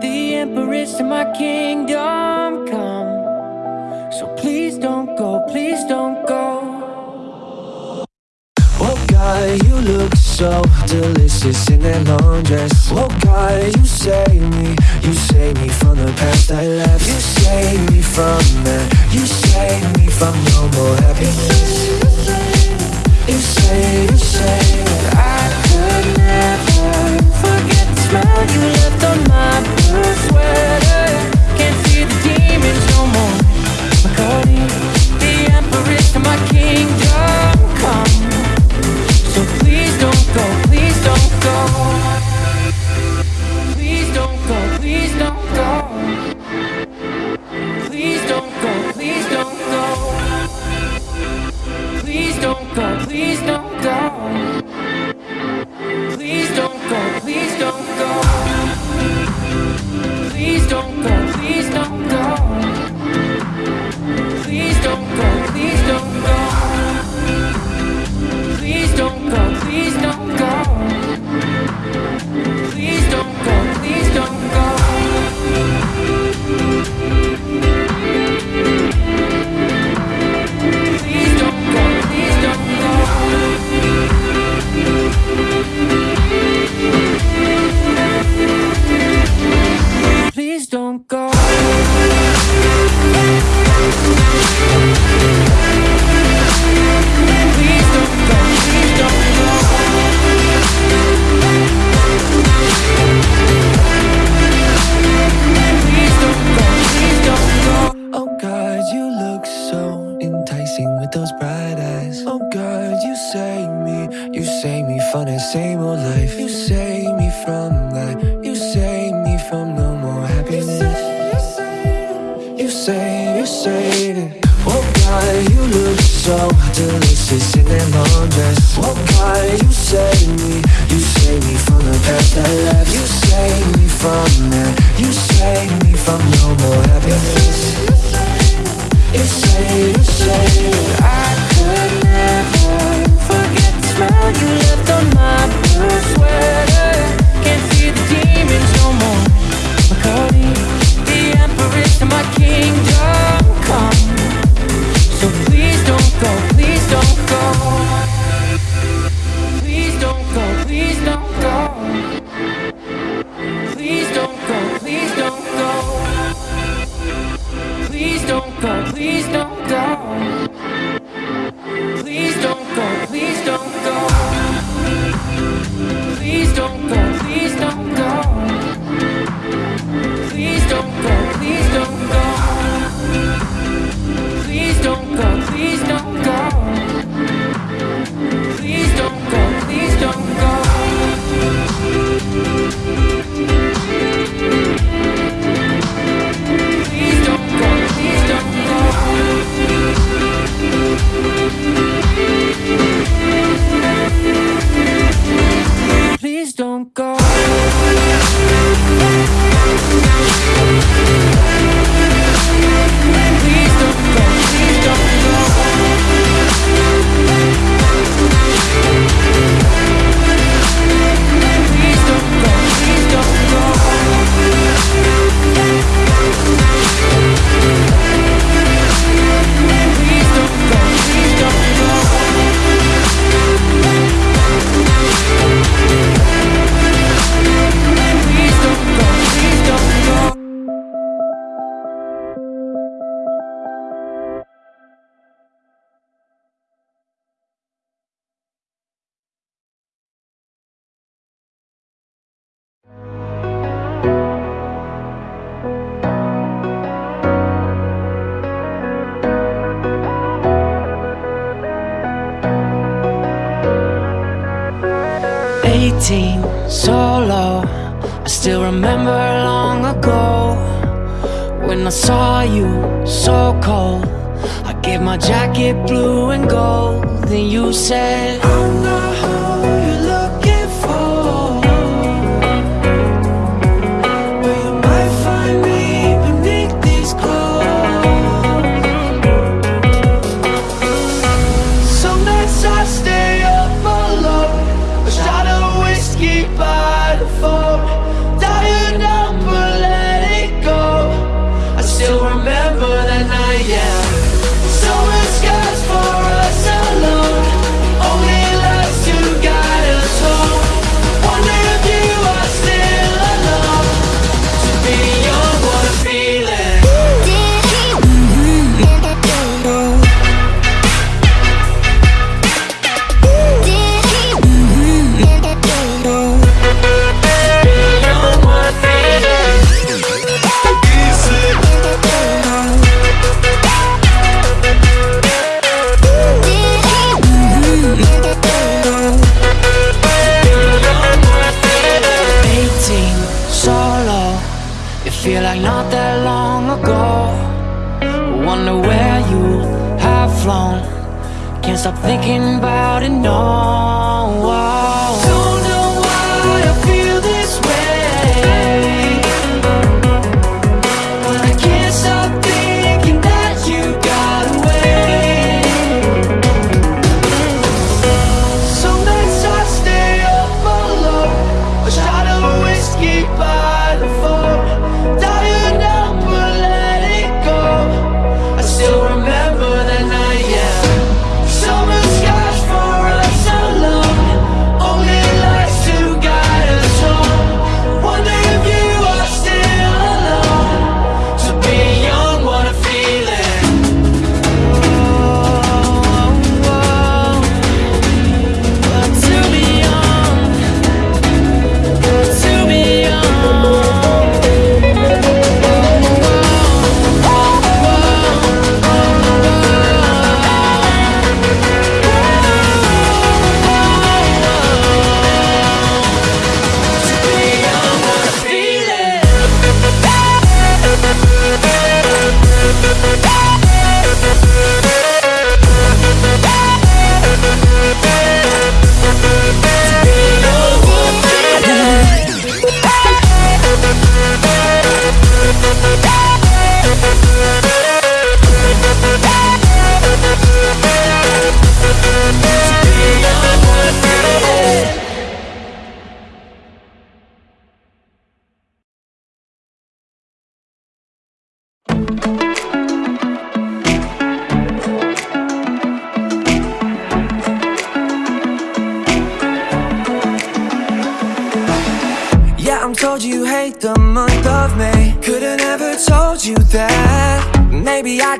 The empress of my kingdom come. So please don't go, please don't go. Oh God, you look so delicious in that long dress. Oh God, you save me, you save me from the past I left. You save me from that, you save me from no more happiness. You say, you that I smell you left on my blue sweater. So delicious in that long dress. Oh God, you save me, you save me from the past I left. You save me from that, you save me from no more happiness. You say, you say I could never forget the smell you left on my blue sweater. Can't see the demons no more. Codeine, the empress of my kingdom go. 18, solo. I still remember long ago When I saw you, so cold. I gave my jacket blue and gold Then you said, I'm not Wonder where you have flown. Can't stop thinking about it, no.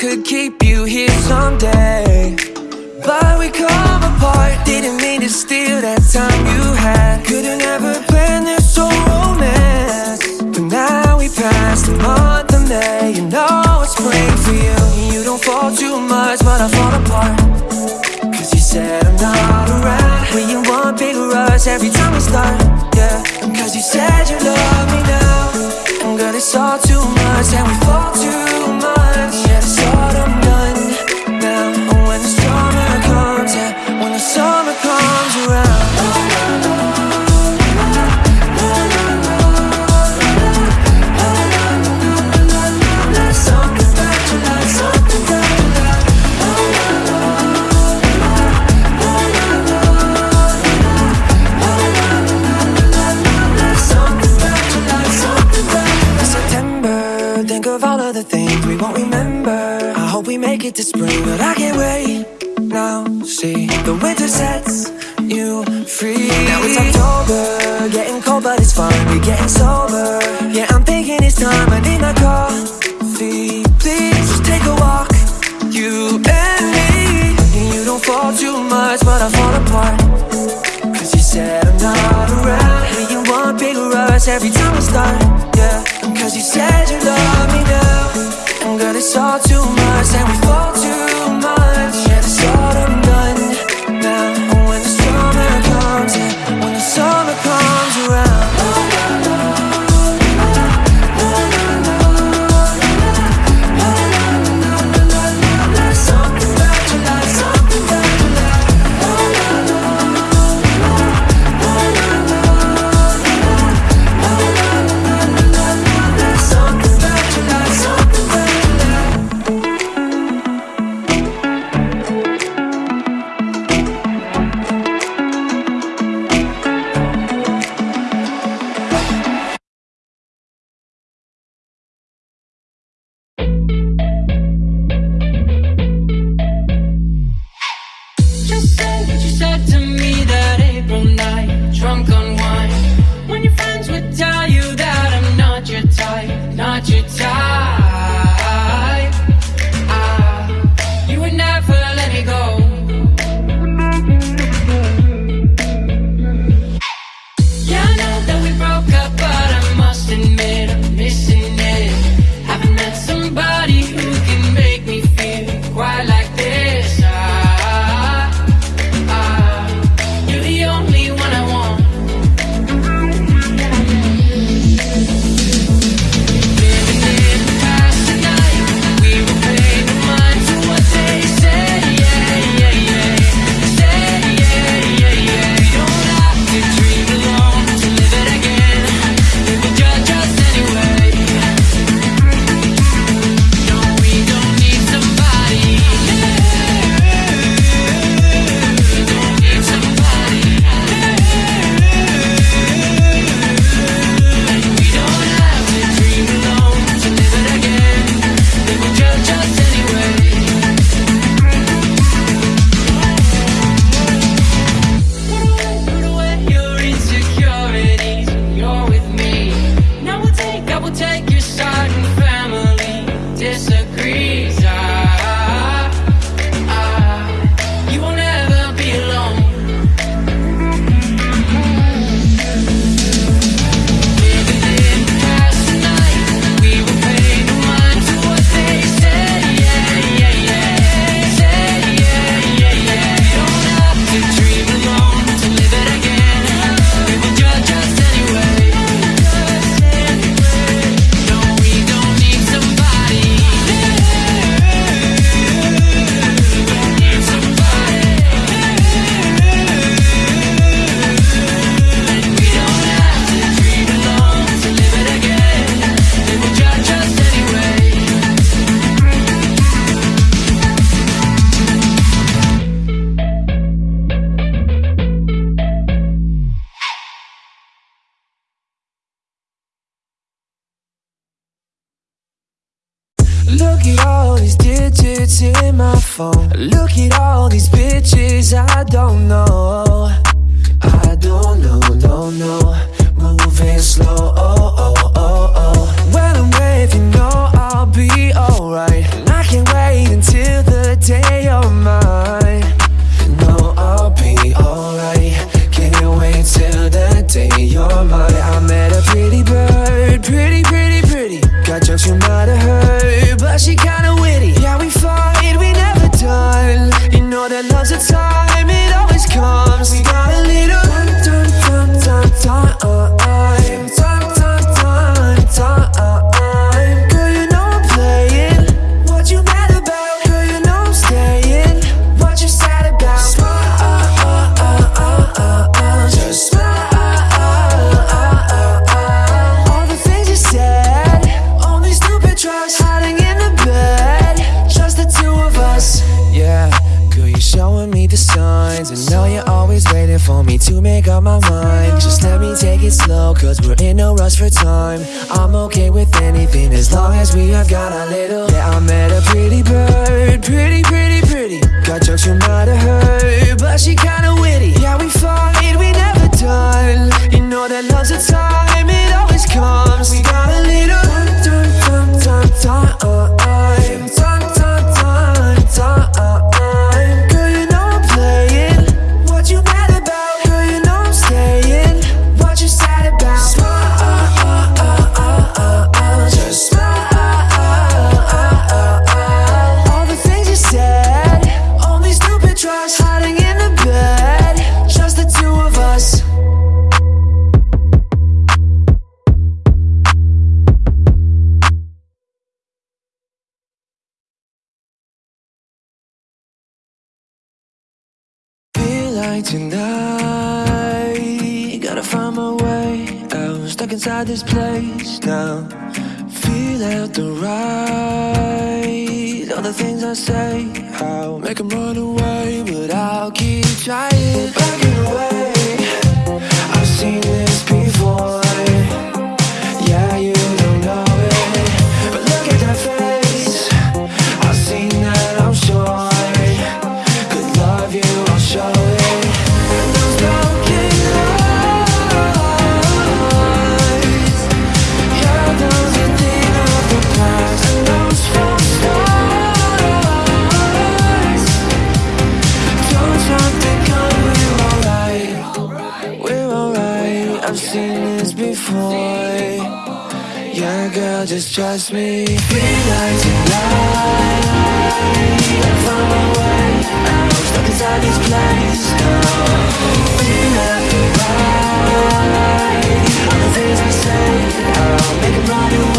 Could keep you here someday. But we come apart. Didn't mean to steal that time you had. Couldn't ever We're getting sober. Yeah, I'm thinking it's time. I need my coffee. Please just take a walk, you and me. And You don't fall too much, but I fall apart. Cause you said I'm not around. We in one big rush every time we start. Yeah, cause you said you love me now. And girl, it's all too much And we fall phone. Look at all these bitches I don't know. In no rush for time. I'm okay with anything as long as we have got a little. Yeah, I met a pretty bird, pretty, pretty, pretty. Got jokes you might have heard, but she kinda witty. Yeah, we fight, we never done. You know that love's a time, it always comes. We got a little time, time, time, time, time, time, time, time, time. This place now. Feel out the right. All the things I say, I'll make them run away, but I'll keep trying. just trust me. Realize tonight I my way. Stuck inside this place. Like All the things I say I'll make them run